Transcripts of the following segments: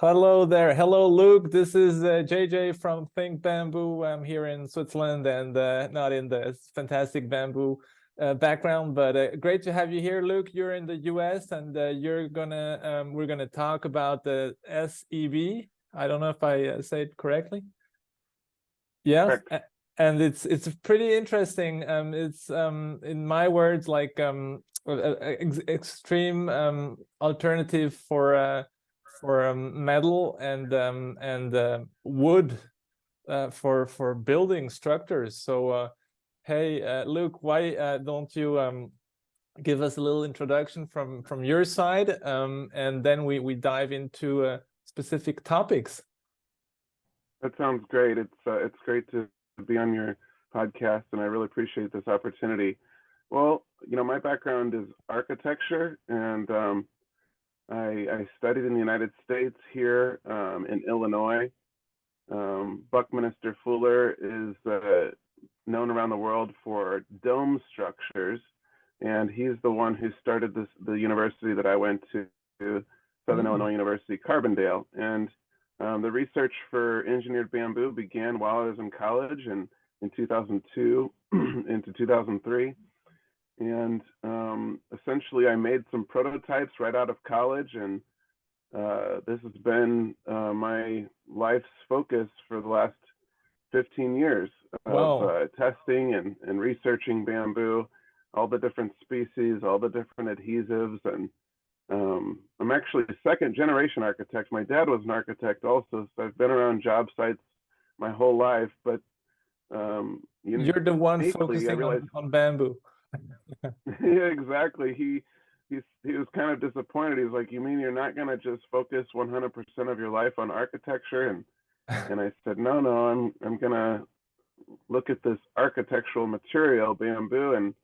Hello there. Hello, Luke. This is uh, JJ from Think Bamboo. I'm here in Switzerland and uh, not in the fantastic bamboo uh, background, but uh, great to have you here, Luke. You're in the US and uh, you're gonna um, we're gonna talk about the SEB. I don't know if I uh, say it correctly. Yeah, Correct. and it's it's pretty interesting. Um, it's um, in my words like um, ex extreme um, alternative for for um, metal and um, and uh, wood uh, for for building structures. So, uh, hey, uh, Luke, why uh, don't you um, give us a little introduction from from your side, um, and then we we dive into uh, specific topics. That sounds great. It's it's great to be on your podcast, and I really appreciate this opportunity. Well, you know, my background is architecture, and um, I, I studied in the United States here um, in Illinois. Um, Buckminster Fuller is uh, known around the world for dome structures, and he's the one who started this the university that I went to, Southern mm -hmm. Illinois University, Carbondale. And um, the research for engineered bamboo began while I was in college and in 2002 into 2003 and um, essentially I made some prototypes right out of college and uh, this has been uh, my life's focus for the last 15 years of uh, testing and, and researching bamboo, all the different species, all the different adhesives. And um, I'm actually a second generation architect. My dad was an architect also, so I've been around job sites my whole life, but um, you are the one focusing realized, on, on bamboo. yeah, exactly. He he's he was kind of disappointed. He's like, "You mean you're not gonna just focus 100% of your life on architecture?" And and I said, "No, no, I'm I'm gonna look at this architectural material, bamboo, and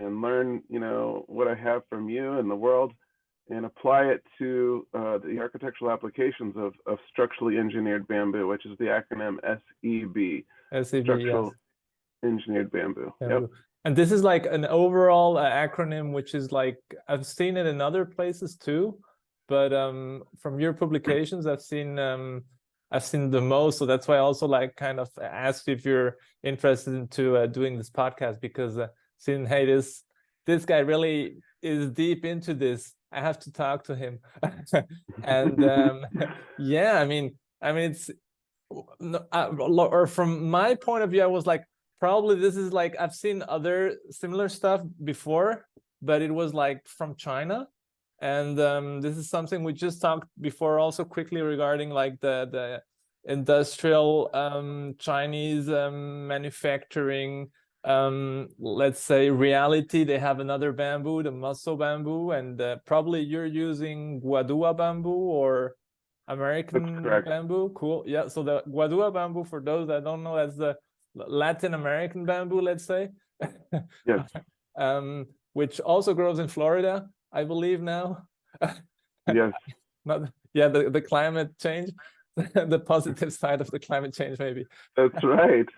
and learn, you know, what I have from you and the world, and apply it to uh, the architectural applications of of structurally engineered bamboo, which is the acronym SEB. SEB, structural yes. engineered bamboo. bamboo. Yep. And this is like an overall uh, acronym, which is like, I've seen it in other places too, but um, from your publications, I've seen um, I've seen the most. So that's why I also like kind of asked if you're interested into uh, doing this podcast because uh, seeing, hey, this, this guy really is deep into this. I have to talk to him. and um, yeah, I mean, I mean, it's, uh, or from my point of view, I was like, probably this is like I've seen other similar stuff before, but it was like from China. And um, this is something we just talked before also quickly regarding like the, the industrial um, Chinese um, manufacturing, um, let's say reality. They have another bamboo, the moso bamboo, and uh, probably you're using Guadua bamboo or American bamboo. Cool. Yeah. So the Guadua bamboo, for those that don't know, that's the Latin American bamboo, let's say. yes. um, which also grows in Florida, I believe now. yes. Not, yeah, the, the climate change, the positive side of the climate change, maybe. That's right.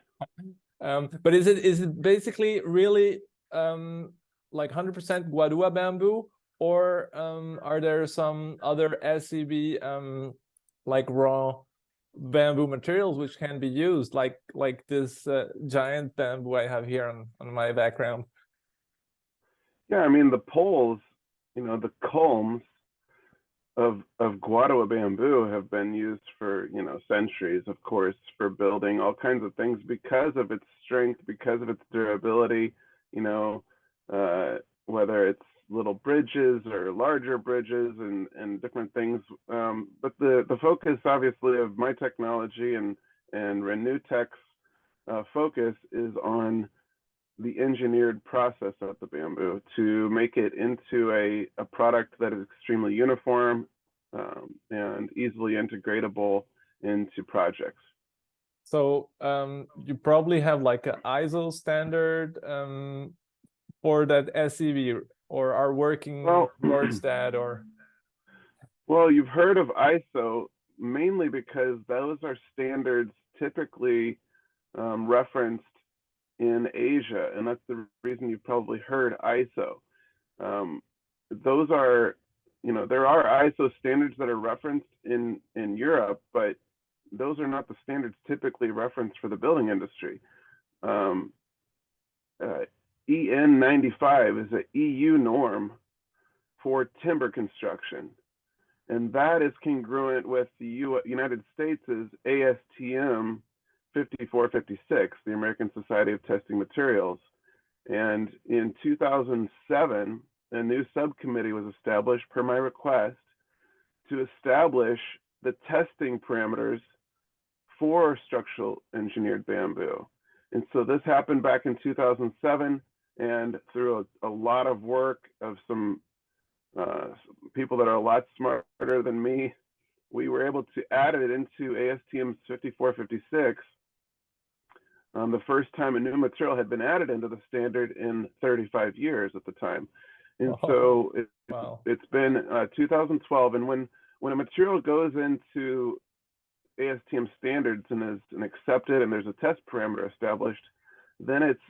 um, but is it is it basically really um, like 100% Guadua bamboo, or um, are there some other SEB um, like raw bamboo materials which can be used like like this uh, giant bamboo I have here on, on my background. Yeah, I mean the poles, you know, the culms of of Guadua bamboo have been used for, you know, centuries, of course, for building all kinds of things because of its strength, because of its durability, you know, uh, whether it's little bridges or larger bridges and, and different things. Um, but the, the focus, obviously, of my technology and, and Renewtek's uh, focus is on the engineered process of the bamboo to make it into a, a product that is extremely uniform um, and easily integratable into projects. So um, you probably have like an ISO standard um, for that SEB or are working well, towards that or well you've heard of iso mainly because those are standards typically um, referenced in asia and that's the reason you've probably heard iso um, those are you know, there are ISO standards that are referenced in in Europe, but those are not the standards typically referenced for the building industry. Um, uh, EN 95 is a EU norm for timber construction, and that is congruent with the U United States' ASTM 5456, the American Society of Testing Materials. And in 2007, a new subcommittee was established per my request to establish the testing parameters for structural engineered bamboo. And so this happened back in 2007 and through a, a lot of work of some uh, people that are a lot smarter than me, we were able to add it into ASTM 5456 um, the first time a new material had been added into the standard in 35 years at the time. And Oh, so it, wow. it's been uh, 2012. And when, when a material goes into ASTM standards and is and accepted and there's a test parameter established, then it's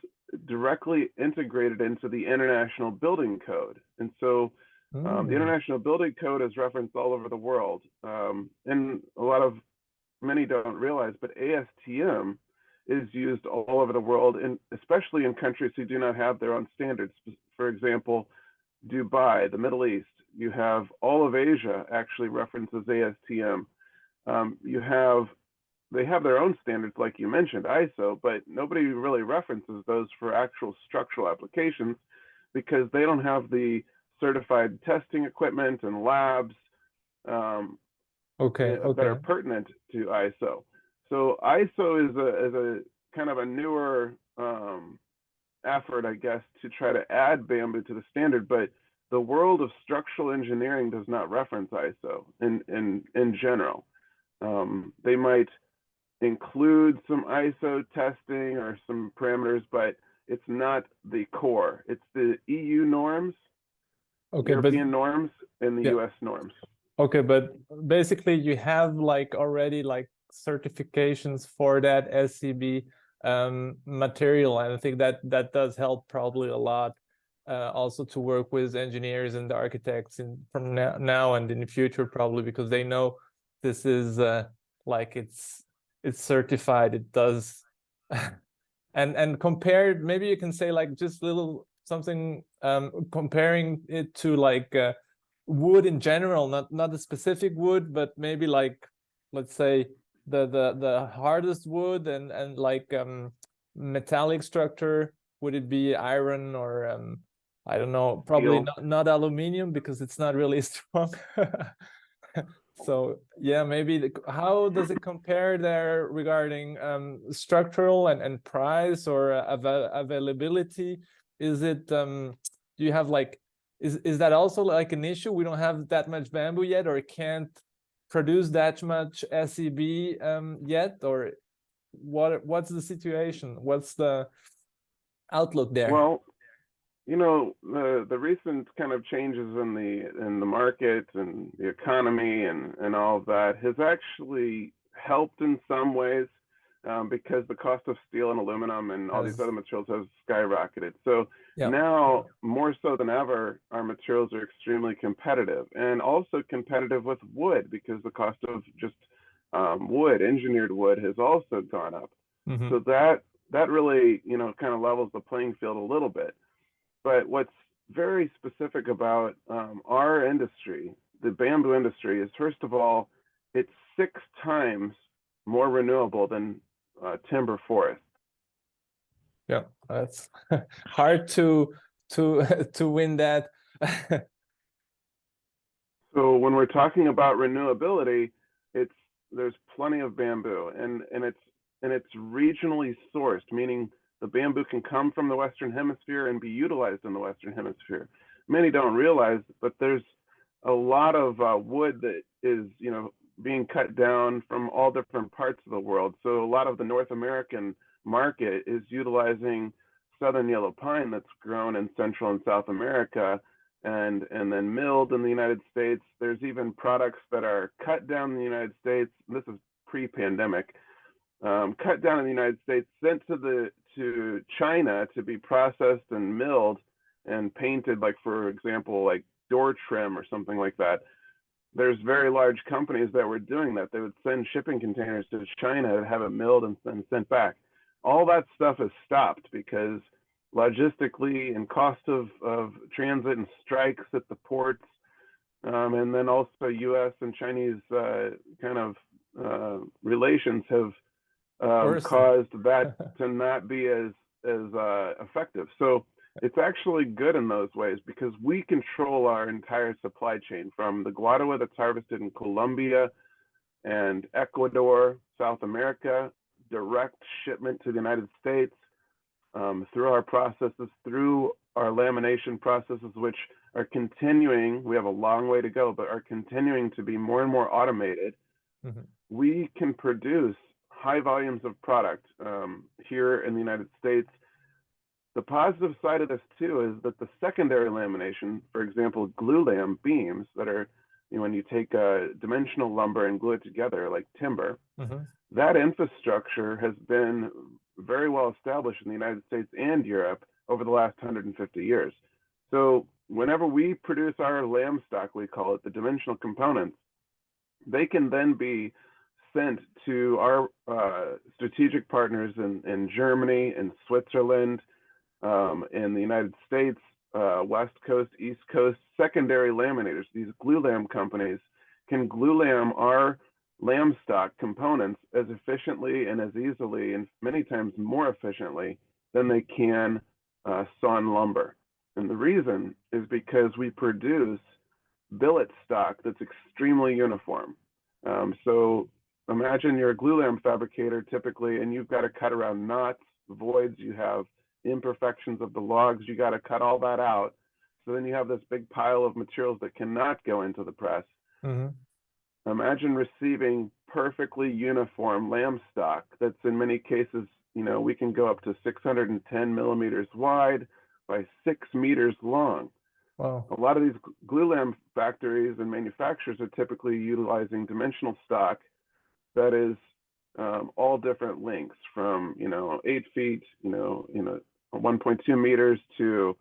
directly integrated into the International Building Code. And so um, the Mm. International Building Code is referenced all over the world. Um, and a lot of many don't realize, but ASTM is used all over the world, and especially in countries who do not have their own standards. For example, Dubai, the Middle East, you have all of Asia actually references ASTM. Um, you have they have their own standards, like you mentioned, ISO, but nobody really references those for actual structural applications because they don't have the certified testing equipment and labs um, Okay, uh, that are pertinent to ISO. So ISO is a is a kind of a newer um, effort, I guess, to try to add bamboo to the standard, but the world of structural engineering does not reference ISO in in in general. Um, they might include some ISO testing or some parameters, but it's not the core. It's the EU norms, Okay, but European norms, and the Yeah. US norms. okay, but basically you have like already like certifications for that SEB um, material, and I think that that does help probably a lot. Uh, also to work with engineers and architects in from now, now and in the future probably because they know this is uh, like it's it's certified it does and and compared maybe you can say like just little something um comparing it to like uh, wood in general not not a specific wood but maybe like let's say the the the hardest wood and and like um metallic structure. Would it be iron or um i don't know probably not, not aluminum because it's not really strong. So yeah maybe the, how does it compare there regarding um structural and and price or uh, avail availability is it um do you have like is is that also like an issue? We don't have that much bamboo yet or can't produce that much SEB um yet or what what's the situation? What's the outlook there? Well, you know, the the recent kind of changes in the in the market and the economy and and all of that has actually helped in some ways um, because the cost of steel and aluminum and all these other materials has skyrocketed. So Yeah. now more so than ever, our materials are extremely competitive and also competitive with wood because the cost of just um, wood, engineered wood, has also gone up. Mhm. So that that really, you know, kind of levels the playing field a little bit. But what's very specific about um, our industry, the bamboo industry, is first of all, it's six times more renewable than uh, timber forest. yeah that's hard to to to win that So when we're talking about renewability, it's there's plenty of bamboo, and and it's and it's regionally sourced, meaning the bamboo can come from the Western Hemisphere and be utilized in the Western Hemisphere. Many don't realize, but there's a lot of uh, wood that is you know being cut down from all different parts of the world. So a lot of the North American market is utilizing southern yellow pine that's grown in Central and South America and and then milled in the United States. There's even products that are cut down in the United States. This is pre-pandemic. Um, cut down in the United States, sent to the to China to be processed and milled and painted, like for example, like door trim or something like that. There's very large companies that were doing that. They would send shipping containers to China to have it milled and then sent back. All that stuff is stopped because logistically and cost of, of transit and strikes at the ports, um, and then also U.S. and Chinese uh, kind of uh, relations have um, caused that to not be as as uh, effective. So it's actually good in those ways because we control our entire supply chain from the guadua that's harvested in Colombia and Ecuador, South America, direct shipment to the United States um, through our processes, through our lamination processes, which are continuing. We have a long way to go, but are continuing to be more and more automated. Mhm. We can produce high volumes of product um, here in the United States. The positive side of this too is that the secondary lamination, for example, glulam beams that are, you know, when you take uh, dimensional lumber and glue it together like timber, Mhm. that infrastructure has been very well established in the United States and Europe over the last 150 years. So whenever we produce our lam stock, we call it the dimensional components, they can then be sent to our uh, strategic partners in, in Germany, in Switzerland, um, in the United States, uh, West Coast, East Coast, secondary laminators. These glulam companies can glue lam our lam stock components as efficiently and as easily and many times more efficiently than they can uh, sawn lumber. And the reason is because we produce billet stock that's extremely uniform. Um, so imagine you're a glulam fabricator typically, and you've got to cut around knots, voids, you have imperfections of the logs, you got to cut all that out. So then you have this big pile of materials that cannot go into the press. Mhm. Imagine receiving perfectly uniform lam stock that's in many cases, you know, we can go up to 610 millimeters wide by six meters long. Wow. A lot of these glulam factories and manufacturers are typically utilizing dimensional stock that is um, all different lengths from, you know, eight feet, you know, you know, 1.2 meters to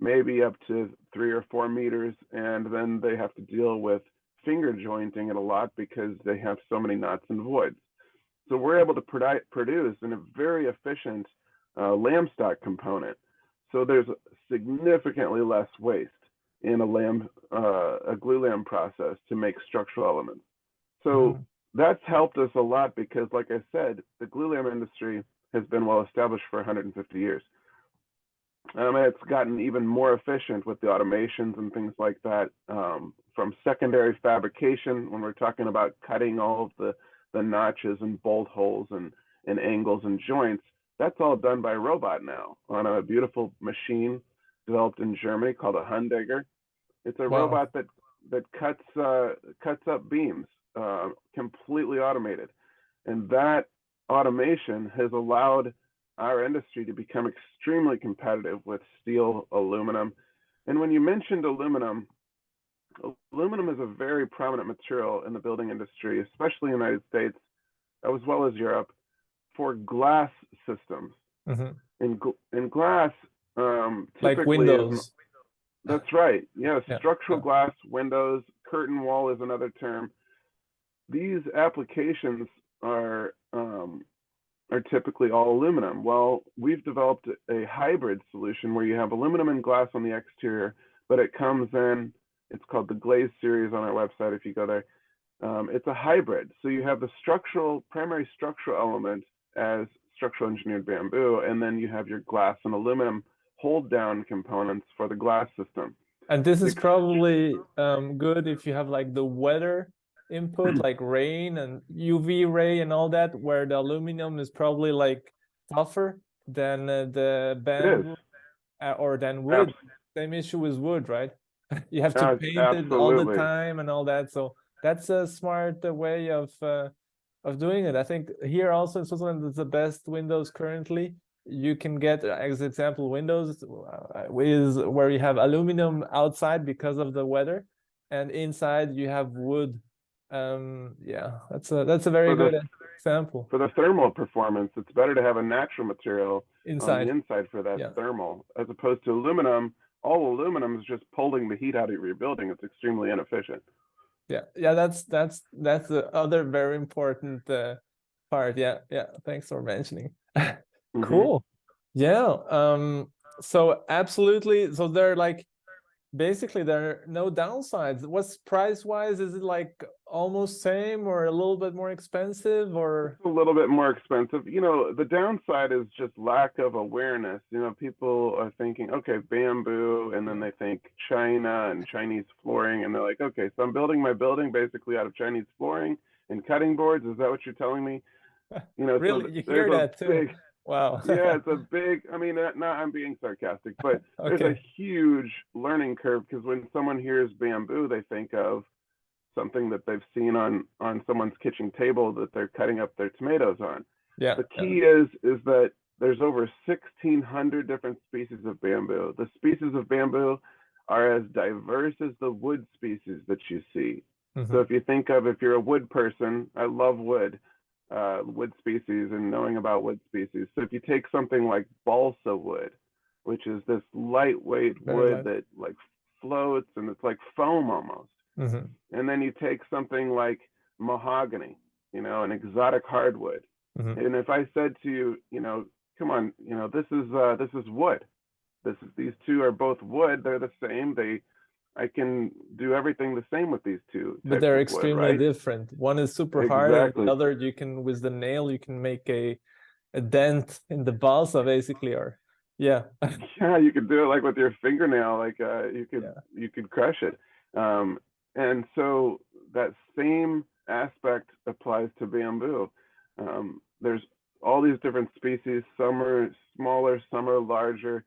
maybe up to three or four meters. And then they have to deal with finger jointing it a lot because they have so many knots and voids. So we're able to produ- produce in a very efficient uh, lam stock component. So there's significantly less waste in a lamb, uh, a glulam process to make structural elements. So Mhm. that's helped us a lot because, like I said, the glulam industry has been well established for 150 years. Um, and it's gotten even more efficient with the automations and things like that. Um, from secondary fabrication, when we're talking about cutting all of the, the notches and bolt holes and, and angles and joints, that's all done by robot now on a beautiful machine developed in Germany called a Hundegger. It's a Wow. robot that that cuts uh, cuts up beams, uh, completely automated, and that automation has allowed our industry to become extremely competitive with steel, aluminum, and when you mentioned aluminum, aluminum is a very prominent material in the building industry, especially in the United States, as well as Europe, for glass systems. Mhm. In gl- in glass, um, Like typically is- Windows. that's right. Yeah, Yeah, structural yeah. glass, windows, curtain wall is another term. These applications are um, are typically all aluminum. Well, we've developed a hybrid solution where you have aluminum and glass on the exterior, but it comes in. It's called the Glaze series on our website. If you go there, um, it's a hybrid. So you have the structural primary structural element as structural engineered bamboo, and then you have your glass and aluminum hold down components for the glass system. And this is probably um, good if you have like the weather input, like rain and UV ray and all that, where the aluminum is probably like tougher than uh, the bamboo uh, or than wood. Abs- Same issue with wood, right? You have to paint it all the time and all that. So that's a smart uh, way of uh, of doing it. I think here also in Switzerland is the best windows currently. You can get, uh, as example, windows uh, is where you have aluminum outside because of the weather, and inside you have wood. Um, yeah, that's a that's a very For the- good example. For the thermal performance, it's better to have a natural material on Inside, the inside for that Yeah. thermal, as opposed to aluminum, all aluminum is just pulling the heat out of your building. It's extremely inefficient. Yeah, yeah, that's that's that's the other very important uh, part. Yeah, yeah. Thanks for mentioning. Mhm. Cool. Yeah. Um. So absolutely. So they're like, basically there are no downsides. What's price wise? Is it like almost same or a little bit more expensive or? It's a little bit more expensive. You know, the downside is just lack of awareness. You know, people are thinking, okay, bamboo, and then they think China and Chinese flooring, and they're like, okay, so I'm building my building basically out of Chinese flooring and cutting boards. Is that what you're telling me? You know, Really? th- You hear that too? big- Wow. yeah, it's a big. I mean, uh, not I'm being sarcastic, but there's a huge learning curve because when someone hears bamboo, they think of something that they've seen on on someone's kitchen table that they're cutting up their tomatoes on. Yeah. The yeah. key is is that there's over 1,600 different species of bamboo. The species of bamboo are as diverse as the wood species that you see. Mhm. So if you think of if you're a wood person, I love wood, uh, wood species and knowing about wood species. So if you take something like balsa wood, which is this lightweight Very wood light. that like floats and it's like foam almost, Mhm. and then you take something like mahogany, you know, an exotic hardwood, Mhm. and if I said to you, you know, come on, you know, this is uh, this is wood. This is these two are both wood. They're the same. They, I can do everything the same with these two. But they're of wood, extremely right? different. One is super hard, Exactly. the other you can with the nail you can make a a dent in the balsa basically, or yeah. yeah you could do it like with your fingernail like uh you could Yeah. you could crush it um and so that same aspect applies to bamboo um there's all these different species some are smaller some are larger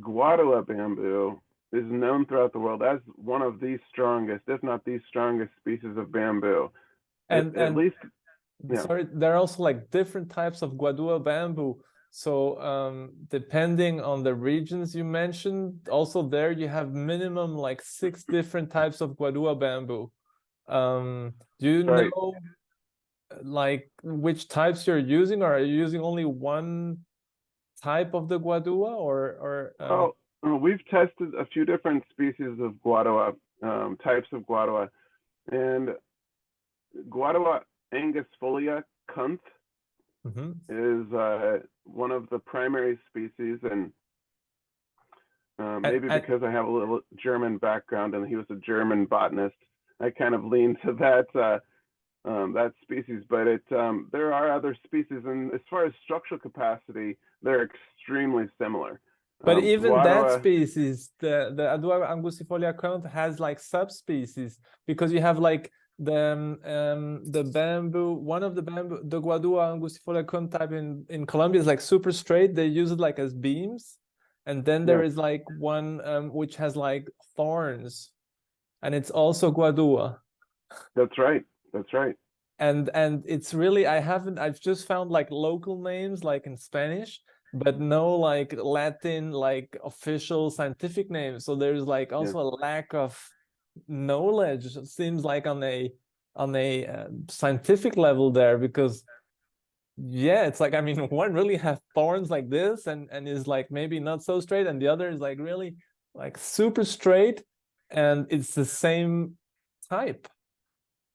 guadua bamboo is known throughout the world as one of the strongest if not the strongest species of bamboo At- And at, least Yeah. sorry, there are also like different types of guadua bamboo. So um depending on the regions you mentioned, also there you have minimum like six different types of guadua bamboo. Um, do you Right. know like which types you're using, or are you using only one type of the guadua, or or um, uh, we've tested a few different species of guadua, um, types of guadua, and guadua angustifolia kunth mhm. is uh, one of the primary species, and uh, maybe and- because I have a little German background and he was a German botanist, I kind of lean to that uh, um, that species. But it um, there are other species, and as far as structural capacity, they're extremely similar. But Um, even that guadua- species, the the Adua angustifolia kunth has like subspecies because you have like the um, um, the bamboo. One of the bamboo, the Guadua angustifolia kunth type in in Colombia is like super straight. They use it like as beams, and then there Yeah. is like one um, which has like thorns, and it's also Guadua. That's right. That's right. and and it's really i haven't i've just found like local names like in spanish but no like latin like official scientific name. so there's like also a lack of knowledge it seems like on a on a uh, scientific level there because yeah it's like i mean one really has thorns like this and and is like maybe not so straight and the other is like really like super straight and it's the same type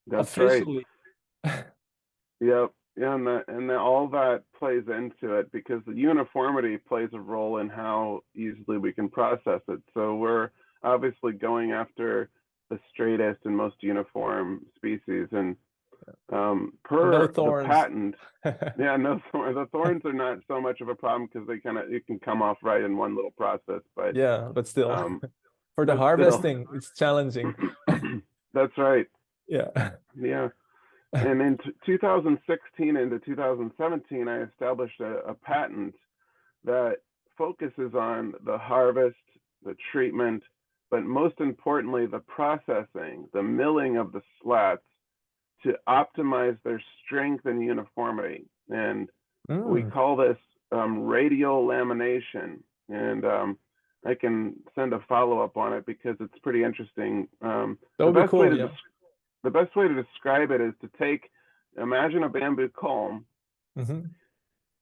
That's right. officially Yep. Yeah, and that and that all that plays into it because the uniformity plays a role in how easily we can process it. So we're obviously going after the straightest and most uniform species, and um, per No the thorns. patent, yeah, no thorns. The thorns are not so much of a problem because they kind of it can come off right in one little process, but yeah but still um, for the but still. harvesting it's challenging that's right. yeah Yeah. and in t- 2016 into 2017, I established a, a patent that focuses on the harvest, the treatment, but most importantly, the processing, the milling of the slats to optimize their strength and uniformity. And we Mm, call this um, radial lamination. And um, I can send a follow up on it because it's pretty interesting. Um, that would be way cool to yeah the best way to describe it is to take imagine a bamboo culm Mhm,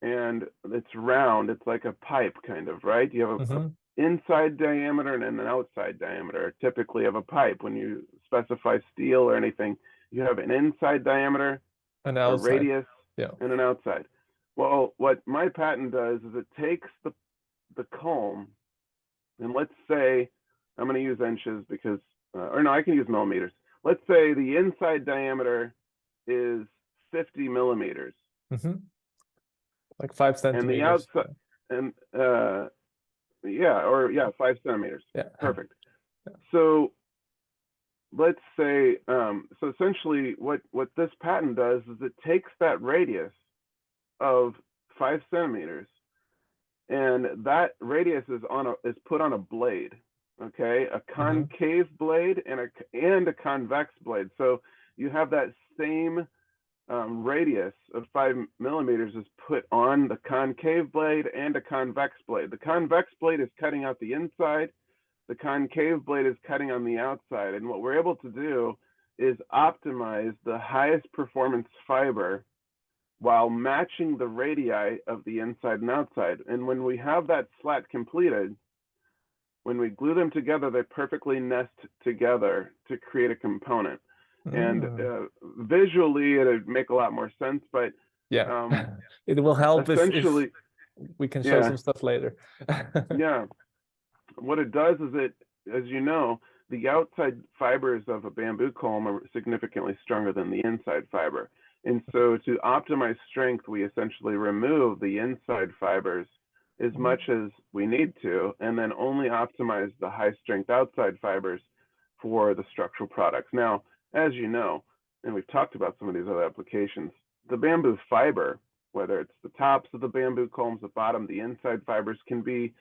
and it's round it's like a pipe kind of right you have a, mhm. inside diameter and an outside diameter, typically of a pipe. When you specify steel or anything, you have an inside diameter, An a outside. radius, yeah. and an outside. Well, what my patent does is it takes the the culm, and let's say I'm going to use inches because, uh, or no, I can use millimeters. Let's say the inside diameter is 50 millimeters, hmm Like five centimeters. And the outside- and uh, yeah, or yeah, five centimeters. Yeah. Perfect. Yeah. So let's say, um, so essentially what, what this patent does is it takes that radius of five centimeters and that radius is on a, is put on a blade, okay? A concave blade and a, and a convex blade. So you have that same um, radius of five millimeters is put on the concave blade and a convex blade. The convex blade is cutting out the inside. The concave blade is cutting on the outside. And what we're able to do is optimize the highest performance fiber while matching the radii of the inside and outside. And when we have that slat completed, when we glue them together, they perfectly nest together to create a component and Mm. uh, visually it'd make a lot more sense but yeah. um, it will help if, if essentially we can show yeah. some stuff later. yeah what it does is it as you know the outside fibers of a bamboo culm are significantly stronger than the inside fiber and so to optimize strength we essentially remove the inside fibers as Mhm. much as we need to and then only optimize the high strength outside fibers for the structural products now as you know and we've talked about some of these other applications the bamboo fiber whether it's the tops of the bamboo culms the bottom the inside fibers can be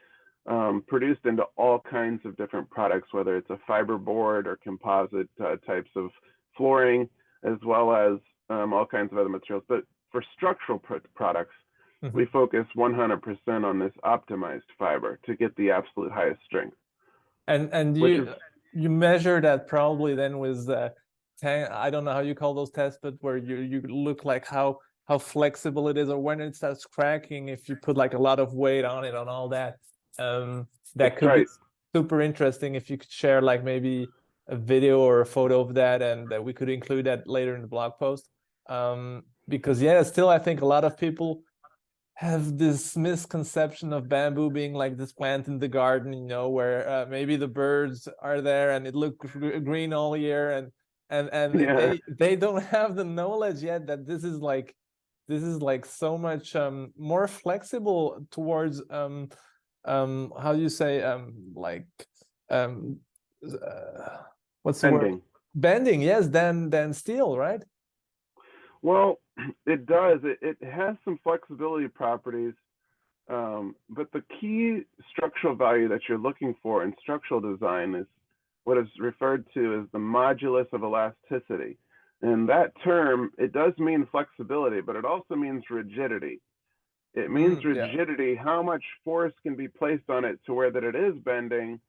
um, produced into all kinds of different products, whether it's a fiber board or composite uh, types of flooring, as well as um, all kinds of other materials. But for structural pr- products, Mhm. we focus 100% on this optimized fiber to get the absolute highest strength. And and you is- you measure that probably then with uh, tan- I don't know how you call those tests, but where you you look like how how flexible it is, or when it starts cracking, if you put like a lot of weight on it, on all that. Um, that could right. be super interesting if you could share like maybe a video or a photo of that, and that we could include that later in the blog post. Um, because yeah, still I think a lot of people have this misconception of bamboo being like this plant in the garden, you know, where uh, maybe the birds are there and it looks green all year, and and and Yeah. they they don't have the knowledge yet that this is like this is like so much um more flexible towards um um how do you say um like um uh, what's the word Bending. bending yes than than steel right Well, it does. It, it has some flexibility properties, um, but the key structural value that you're looking for in structural design is what is referred to as the modulus of elasticity. And that term, it does mean flexibility, but it also means rigidity. It means Mm, yeah. rigidity, how much force can be placed on it to where that it is bending,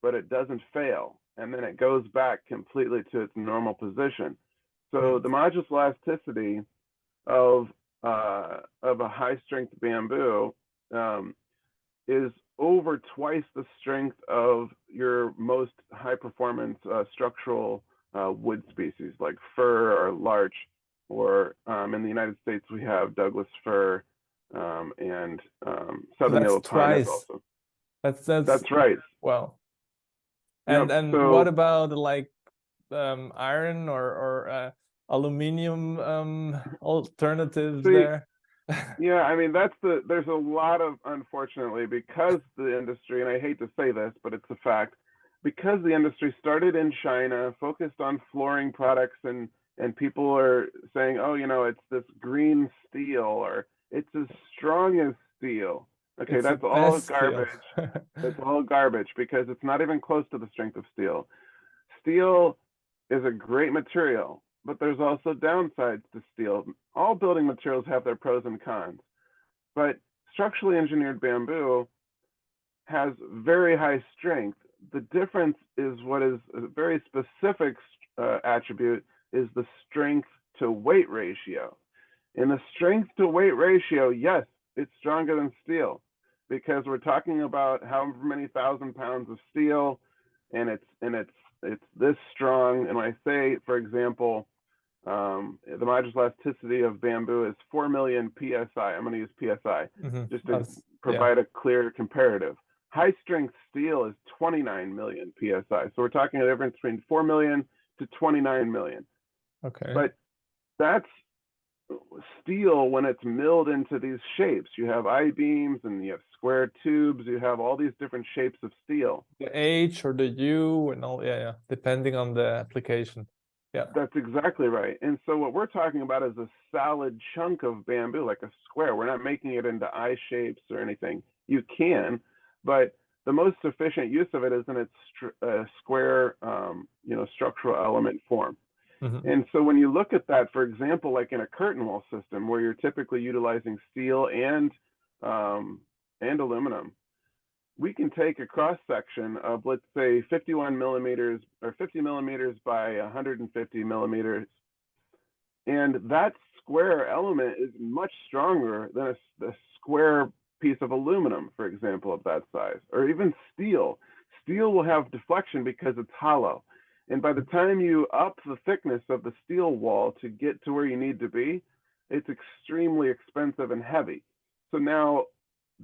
but it doesn't fail. And then it goes back completely to its normal position. So the modulus elasticity of uh, of a high strength bamboo um, is over twice the strength of your most high performance uh, structural uh, wood species like fir or larch, or um, in the United States we have Douglas fir um, and um, southern yellow pine is twice. also. that's that's That's right. Wow. Yep, And and so- what about like um iron or or uh, aluminum um alternatives See, there? Yeah, I mean that's the there's a lot of unfortunately because the industry and I hate to say this, but it's a fact, because the industry started in China, focused on flooring products and and people are saying, "Oh, you know, it's this green steel or it's as strong as steel." Okay, It's that's all garbage. It's all garbage because it's not even close to the strength of steel. Steel is a great material, but there's also downsides to steel. All building materials have their pros and cons, but structurally engineered bamboo has very high strength. The difference is what is a very specific uh, attribute is the strength to weight ratio. In the strength to weight ratio, yes, it's stronger than steel. because we're talking about how many thousand pounds of steel and it's and it's it's this strong and when i say for example um, the modulus elasticity of bamboo is 4 million psi i'm going to use psi Mhm. just to That's- provide a clear comparative high strength steel is 29 million psi so we're talking a difference between 4 million to 29 million Okay. but that's steel when it's milled into these shapes. You have I beams and you have square tubes. You have all these different shapes of steel. the H or the U and all, yeah, yeah, depending on the application. Yeah. That's exactly right. And so what we're talking about is a solid chunk of bamboo, like a square. We're not making it into eye shapes or anything. You can, but the most efficient use of it is in its uh, square, um, you know, structural element form. Mhm. And so when you look at that, for example, like in a curtain wall system where you're typically utilizing steel and um, and aluminum, we can take a cross section of let's say 51 millimeters or 50 millimeters by 150 millimeters, and that square element is much stronger than a square piece of aluminum, for example, of that size, or even steel. Steel will have deflection because it's hollow. And by the time you up the thickness of the steel wall to get to where you need to be, it's extremely expensive and heavy. So now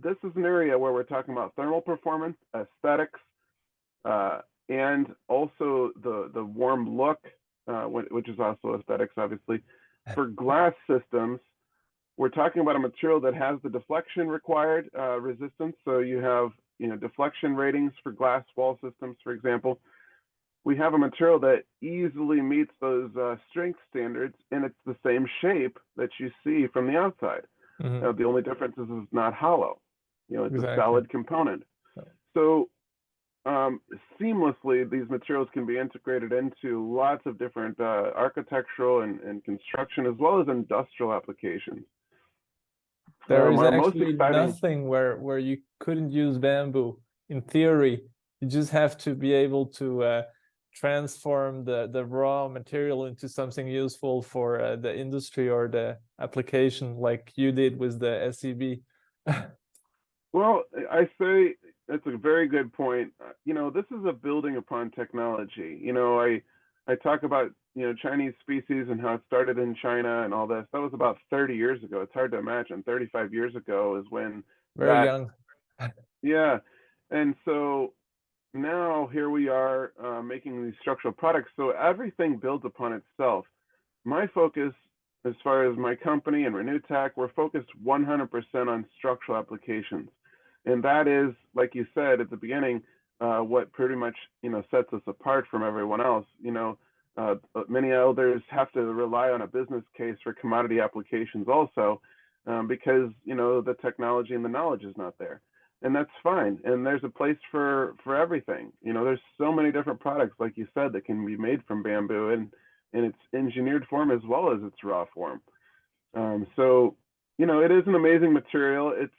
this is an area where we're talking about thermal performance, aesthetics, uh, and also the, the warm look, uh, which is also aesthetics, obviously. For glass systems, we're talking about a material that has the deflection required uh, resistance. So you have, you know, deflection ratings for glass wall systems, for example we have a material that easily meets those uh, strength standards and it's the same shape that you see from the outside. Mhm. Uh, the only difference is it's not hollow. You know, it's Exactly. a solid component. So um, seamlessly, these materials can be integrated into lots of different uh, architectural and, and construction as well as industrial applications. There Um, is actually exciting- nothing where where you couldn't use bamboo. In theory, you just have to be able to uh, transform the the raw material into something useful for uh, the industry or the application, like you did with the SEB. Well, I say that's a very good point. Uh, You know, this is a building upon technology. You know, I I talk about you know Chinese species and how it started in China and all this. That was about 30 years ago. It's hard to imagine. 35 years ago is when Very That- young. yeah, and so now here we are uh, making these structural products. So everything builds upon itself. My focus, as far as my company and Renew Tech, we're focused 100% on structural applications, and that is, like you said at the beginning, uh, what pretty much you know sets us apart from everyone else. You know, uh, many others have to rely on a business case for commodity applications also, um, because you know the technology and the knowledge is not there. And that's fine. And there's a place for for everything. You know there's so many different products like you said that can be made from bamboo and in its engineered form as well as its raw form. Um, so you know it is an amazing material. It's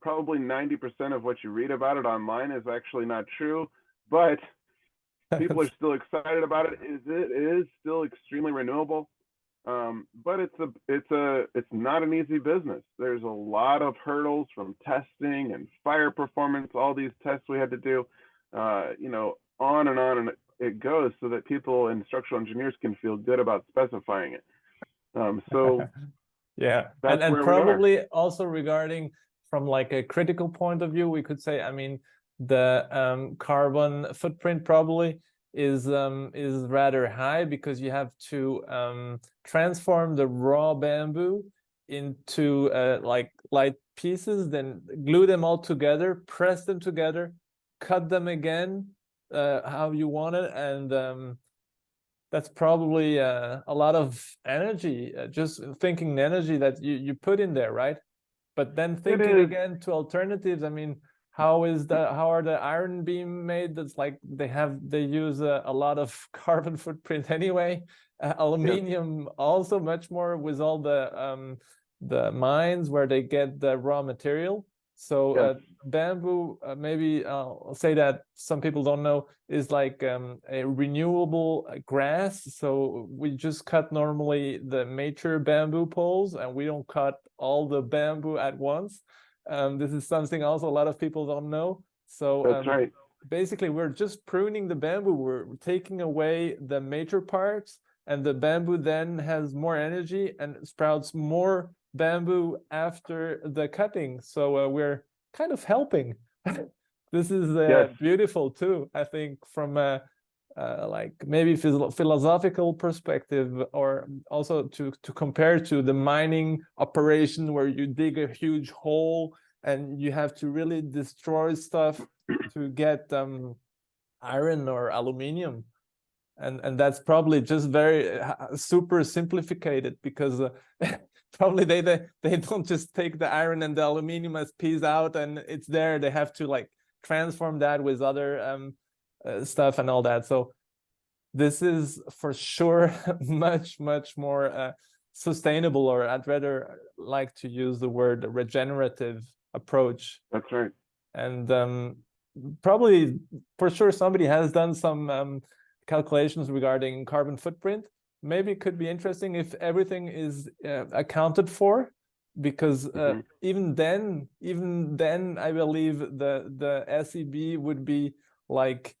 probably 90% of what you read about it online is actually not true but people are still excited about it. Is it is still extremely renewable um, but it's a it's a it's not an easy business. There's a lot of hurdles from testing and fire performance all these tests we had to do uh, you know on and on and it- goes so that people and structural engineers can feel good about specifying it. Um, so Yeah, That's and and where we are. probably also regarding from like a critical point of view, we could say, I mean, the um, carbon footprint probably is um, is rather high because you have to um, transform the raw bamboo into uh, like light pieces, then glue them all together, press them together, cut them again uh, how you want it, and um, that's probably uh, a lot of energy uh, just thinking energy that you, you put in there right but then thinking again to alternatives i mean how is the how are the iron beam made? That's like they have they use a, a lot of carbon footprint anyway. Uh, aluminium also much more with all the um the mines where they get the raw material so uh, bamboo uh, maybe i'll say that some people don't know is like um, a renewable uh, grass so we just cut normally the mature bamboo poles and we don't cut all the bamboo at once Um, this is something also a lot of people don't know. So That's um, right. basically we're just pruning the bamboo we're taking away the major parts and the bamboo then has more energy and sprouts more bamboo after the cutting. So uh, we're kind of helping. This is uh, Yes. beautiful too i think from a uh, like maybe philosophical perspective or also to to compare to the mining operation where you dig a huge hole and you have to really destroy stuff to get um, iron or aluminium. And and that's probably just very uh, super simplified because uh, probably they, they they don't just take the iron and the aluminium as piece out and it's there they have to like transform that with other um uh, stuff and all that so this is for sure much much more uh, sustainable or i'd rather like to use the word regenerative approach That's right. and um, probably for sure somebody has done some um, calculations regarding carbon footprint. Maybe it could be interesting if everything is uh, accounted for, because uh, Mhm. even then, even then, I believe the the SEB would be like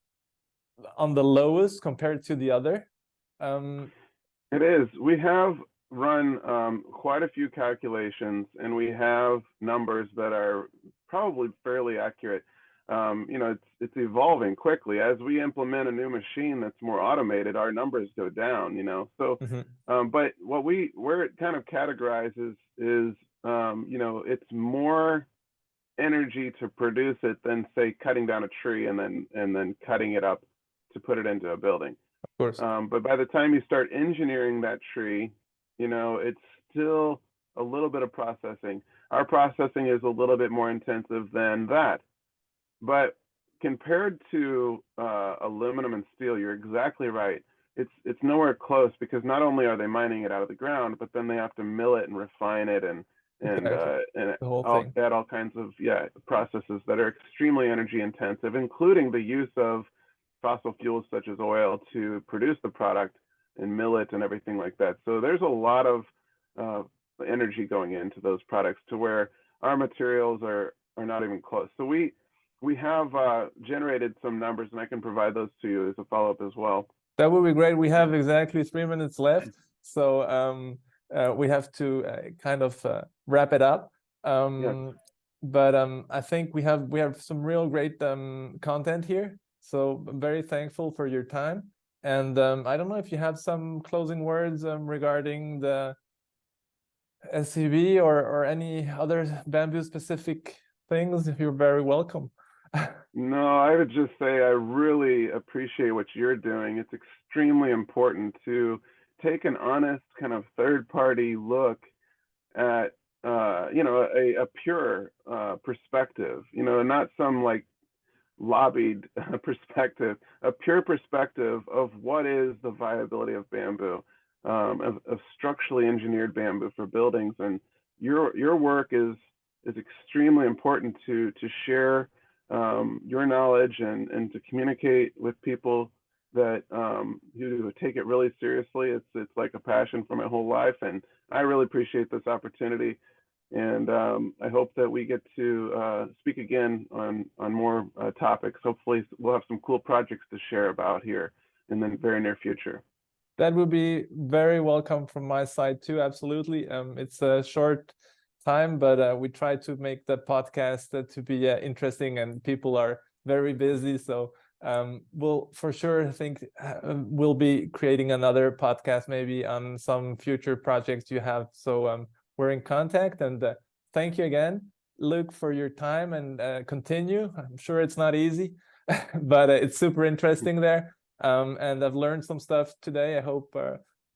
on the lowest compared to the other. Um, It is. We have run um, quite a few calculations, and we have numbers that are probably fairly accurate. Um, you know, it's it's evolving quickly. As we implement a new machine that's more automated, our numbers go down. You know, so mhm, um, but what we where it kind of categorizes is um, you know it's more energy to produce it than say cutting down a tree and then and then cutting it up to put it into a building. of course. Um, but by the time you start engineering that tree, you know, it's still a little bit of processing. Our processing is a little bit more intensive than that. But compared to uh, aluminum and steel, you're exactly right. It's it's nowhere close because not only are they mining it out of the ground, but then they have to mill it and refine it and and uh, and all, add all kinds of yeah processes that are extremely energy intensive, including the use of fossil fuels such as oil to produce the product and mill it and everything like that. So there's a lot of uh, energy going into those products to where our materials are are not even close. So we we have uh, generated some numbers, and I can provide those to you as a follow up as well. That would be great. We have exactly three minutes left, so um, uh, we have to uh, kind of uh, wrap it up. Um, But um, I think we have we have some real great um, content here. So I'm very thankful for your time. And um, I don't know if you have some closing words um, regarding the SEB or or any other bamboo specific things. You're very welcome. No, I would just say I really appreciate what you're doing. It's extremely important to take an honest kind of third party look at uh, you know a, a pure uh, perspective, you know, not some like lobbied perspective, a pure perspective of what is the viability of bamboo, um, of, of structurally engineered bamboo for buildings, and your your work is is extremely important to to share um, your knowledge and and to communicate with people that um, who take it really seriously. It's it's like a passion for my whole life, and I really appreciate this opportunity. And um, I hope that we get to uh, speak again on on more uh, topics. Hopefully, we'll have some cool projects to share about here in the very near future. That would be very welcome from my side too. Absolutely. Um, it's a short time, but uh, we try to make the podcast uh, to be uh, interesting, and people are very busy. So um, we'll for sure think we'll be creating another podcast maybe on some future projects you have. So um, we're in contact, and uh, thank you again, Luke, for your time and uh, continue. I'm sure it's not easy, but uh, it's super interesting there. Um, and I've learned some stuff today. I hope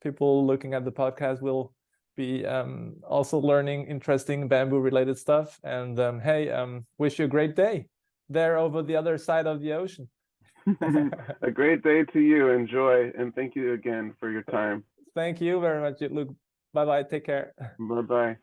people looking at the podcast will be um, also learning interesting bamboo related stuff. And um, hey, um, wish you a great day there over the other side of the ocean. a great day to you. Enjoy, and thank you again for your time. Thank you very much, Luke. Bye bye. Take care. Bye bye.